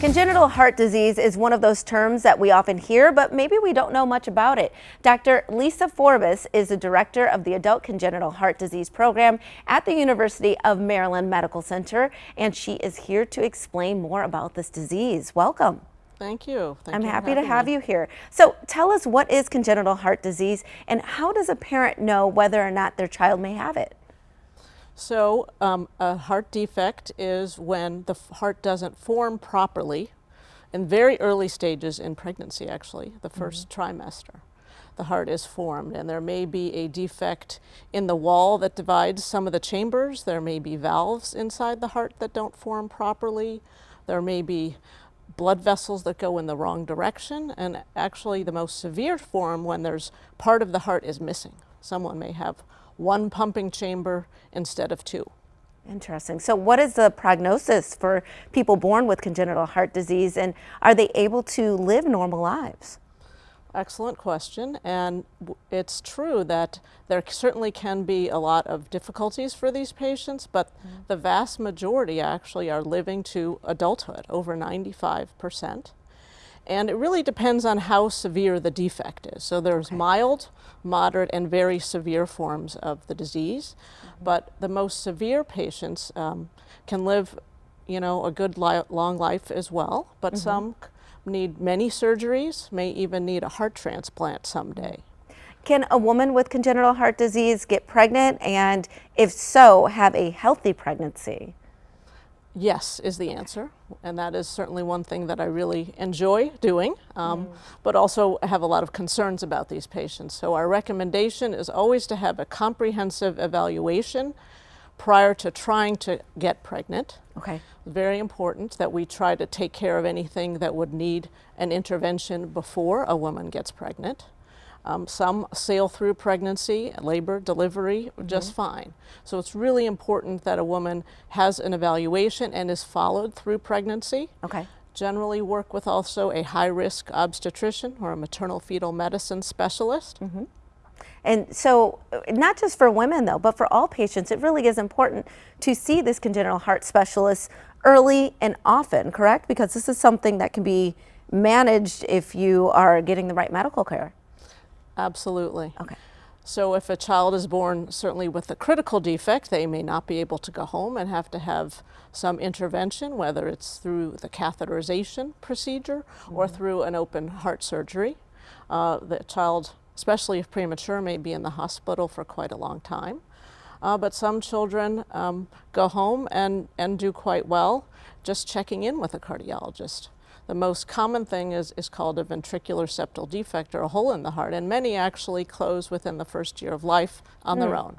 Congenital heart disease is one of those terms that we often hear, but maybe we don't know much about it. Dr. Lisa Forbes is the director of the Adult Congenital Heart Disease Program at the University of Maryland Medical Center, and she is here to explain more about this disease. Welcome. Thank you. Thank I'm you happy to have me. you here. So tell us what is congenital heart disease and how does a parent know whether or not their child may have it? So um, a heart defect is when the heart doesn't form properly in very early stages in pregnancy, actually, the 1st mm -hmm. trimester. The heart is formed and there may be a defect in the wall that divides some of the chambers. There may be valves inside the heart that don't form properly. There may be blood vessels that go in the wrong direction and actually the most severe form when there's part of the heart is missing. Someone may have one pumping chamber instead of two. Interesting. So what is the prognosis for people born with congenital heart disease and are they able to live normal lives? Excellent question. And it's true that there certainly can be a lot of difficulties for these patients, but mm -hmm. the vast majority actually are living to adulthood, over 95 percent. And it really depends on how severe the defect is. So there's okay. mild, moderate, and very severe forms of the disease. Mm -hmm. But the most severe patients um, can live, you know, a good li long life as well. But mm -hmm. some need many surgeries, may even need a heart transplant someday. Can a woman with congenital heart disease get pregnant and if so, have a healthy pregnancy? Yes is the answer, and that is certainly one thing that I really enjoy doing, um, mm. but also have a lot of concerns about these patients. So our recommendation is always to have a comprehensive evaluation prior to trying to get pregnant. Okay. Very important that we try to take care of anything that would need an intervention before a woman gets pregnant. Um, some sail through pregnancy, labor, delivery mm -hmm. just fine. So it's really important that a woman has an evaluation and is followed through pregnancy. Okay. Generally work with also a high-risk obstetrician or a maternal fetal medicine specialist. Mm -hmm. And so not just for women though, but for all patients, it really is important to see this congenital heart specialist early and often, correct? Because this is something that can be managed if you are getting the right medical care. Absolutely. Okay. So if a child is born certainly with a critical defect, they may not be able to go home and have to have some intervention, whether it's through the catheterization procedure mm -hmm. or mm-hmm. through an open heart surgery. Uh, the child, especially if premature, may be in the hospital for quite a long time. Uh, but some children um, go home and, and do quite well just checking in with a cardiologist. The most common thing is, is called a ventricular septal defect or a hole in the heart, and many actually close within the first year of life on mm. their hmm. own.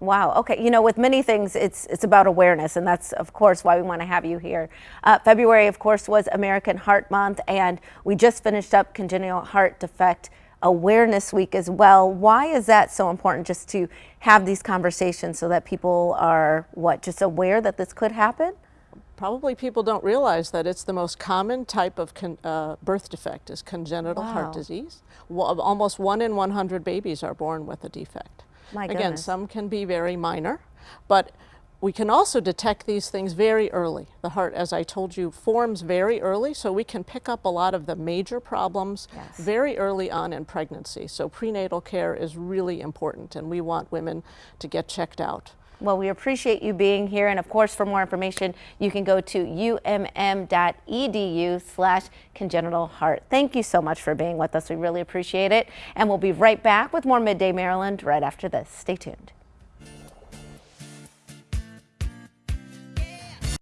Wow. Okay. You know, with many things, it's it's about awareness, and that's of course why we want to have you here. Uh, February, of course, was American Heart Month, and we just finished up Congenital Heart Defect Awareness Week as well. Why is that so important? Just to have these conversations so that people are what just aware that this could happen probably people don't realize that it's the most common type of uh, birth defect is congenital wow. heart disease. Well, almost one in 100 babies are born with a defect. My Again, some can be very minor, but we can also detect these things very early. The heart, as I told you, forms very early, so we can pick up a lot of the major problems yes. very early on in pregnancy. So prenatal care is really important, and we want women to get checked out. Well, we appreciate you being here. And of course, for more information, you can go to umm.edu slash congenital heart. Thank you so much for being with us. We really appreciate it. And we'll be right back with more Midday Maryland right after this. Stay tuned.